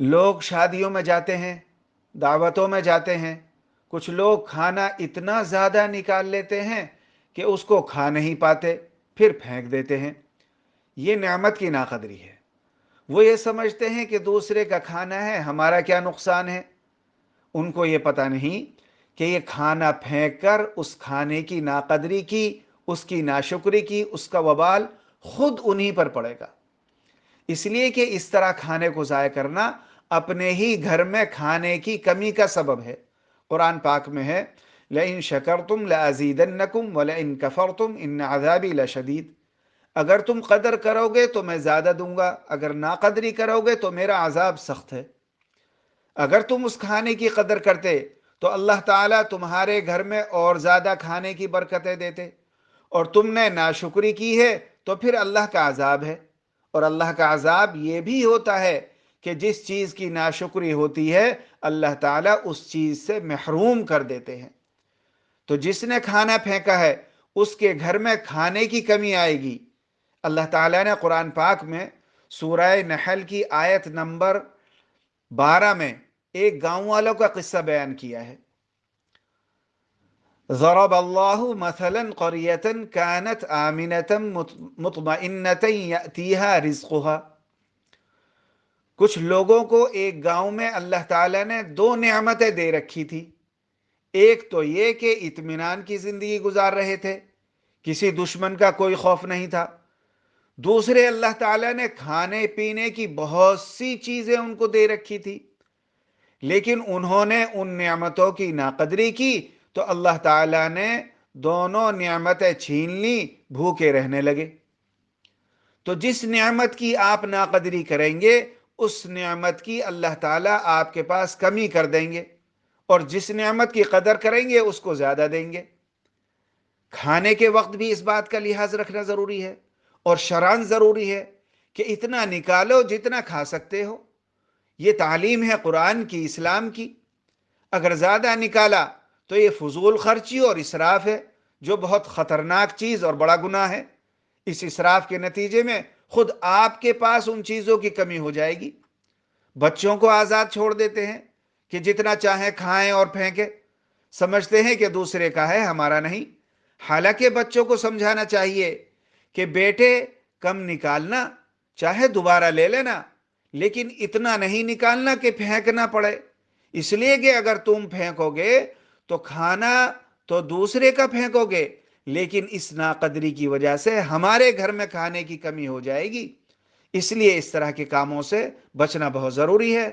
لوگ شادیوں میں جاتے ہیں، دعوتوں میں جاتے ہیں۔ کچھ لوگ کھانا اتنا زیادہ نکال لیتے ہیں کہ اس کو کھا نہیں پاتے، پھر پھینک دیتے ہیں۔ یہ نعمت کی ناقدری ہے۔ وہ یہ سمجھتے ہیں کہ دوسرے کا کھانا ہے، ہمارا کیا نقصان ہے؟ ان کو یہ پتہ نہیں کہ یہ کھانا پھینک کر اس کھانے کی ناقدری کی، اس کی ناشکری کی، اس کا وبال خود انہی پر پڑے گا۔ اس لیے کہ اس طرح کھانے کو ضائع کرنا اپنے ہی گھر میں کھانے کی کمی کا سبب ہے۔ قرآن پاک میں ہے لَإِن شَكَرْتُمْ لَأَزِيدَنَّكُمْ وَلَإِن كَفَرْتُمْ إِنَّ عَذَابِي لَشَدِيد اگر تم قدر کرو گے تو میں زیادہ دوں گا، اگر ناقدری کرو گے تو میرا عذاب سخت ہے۔ اگر تم اس کھانے کی قدر کرتے تو اللہ تعالیٰ تمہارے گھر میں اور زیادہ کھانے کی برکتیں دیتے۔ اور تم نے ناشکری کی ہے تو پھر اللہ کا عذاب ہے۔ اور اللہ کا عذاب یہ بھی ہوتا ہے کہ جس چیز کی ناشکری ہوتی ہے، اللہ تعالیٰ اس چیز سے محروم کر دیتے ہیں۔ تو جس نے کھانا پھینکا ہے، اس کے گھر میں کھانے کی کمی آئے گی۔ اللہ تعالیٰ نے قرآن پاک میں سورہ نحل کی آیت نمبر بارہ میں ایک گاؤں والوں کا قصہ بیان کیا ہے۔ ضرب اللہ مثلا قریتا كانت آمنتا مطمئنتا یأتیها رزقها۔ کچھ لوگوں کو ایک گاؤں میں اللہ تعالیٰ نے دو نعمتیں دے رکھی تھی۔ ایک تو یہ کہ اطمینان کی زندگی گزار رہے تھے، کسی دشمن کا کوئی خوف نہیں تھا۔ دوسرے، اللہ تعالیٰ نے کھانے پینے کی بہت سی چیزیں ان کو دے رکھی تھی، لیکن انہوں نے ان نعمتوں کی ناقدری کی تو اللہ تعالیٰ نے دونوں نعمتیں چھین لی، بھوکے رہنے لگے۔ تو جس نعمت کی آپ ناقدری کریں گے، اس نعمت کی اللہ تعالیٰ آپ کے پاس کمی کر دیں گے۔ اور جس نعمت کی قدر کریں گے، اس کو زیادہ دیں گے۔ کھانے کے وقت بھی اس بات کا لحاظ رکھنا ضروری ہے۔ اور شران ضروری ہے کہ اتنا نکالو جتنا کھا سکتے ہو۔ یہ تعلیم ہے قرآن کی، اسلام کی۔ اگر زیادہ نکالا تو یہ فضول خرچی اور اسراف ہے، جو بہت خطرناک چیز اور بڑا گناہ ہے۔ اس اسراف کے نتیجے میں خود آپ کے پاس ان چیزوں کی کمی ہو جائے گی۔ بچوں کو آزاد چھوڑ دیتے ہیں کہ جتنا چاہیں کھائیں اور پھینکیں۔ سمجھتے ہیں کہ دوسرے کا ہے، ہمارا نہیں۔ حالانکہ بچوں کو سمجھانا چاہیے کہ بیٹے کم نکالنا، چاہے دوبارہ لے لینا، لیکن اتنا نہیں نکالنا کہ پھینکنا پڑے۔ اس لیے کہ اگر تم پھینکو گے تو کھانا تو دوسرے کا پھینکو گے، لیکن اس ناقدری کی وجہ سے ہمارے گھر میں کھانے کی کمی ہو جائے گی۔ اس لیے اس طرح کے کاموں سے بچنا بہت ضروری ہے۔